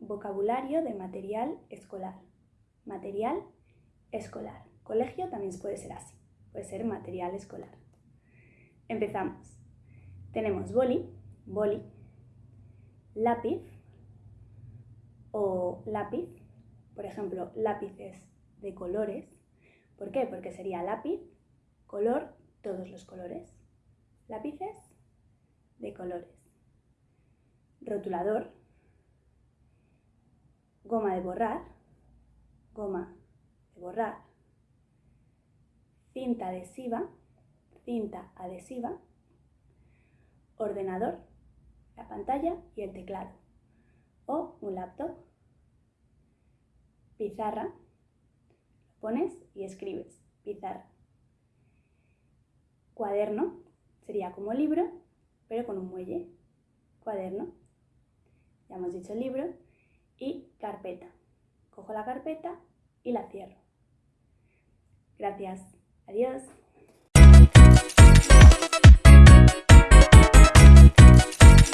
vocabulario de material escolar. Material escolar. Colegio también puede ser así, puede ser material escolar. Empezamos. Tenemos boli, boli, lápiz o lápiz, por ejemplo, lápices de colores. ¿Por qué? Porque sería lápiz, color, todos los colores. Lápices de colores. Rotulador, goma de borrar, goma de borrar, cinta adhesiva, cinta adhesiva, ordenador, la pantalla y el teclado, o un laptop, pizarra, lo pones y escribes, pizarra, cuaderno, sería como libro, pero con un muelle, cuaderno, ya hemos dicho el libro, y carpeta. Cojo la carpeta y la cierro. Gracias. Adiós.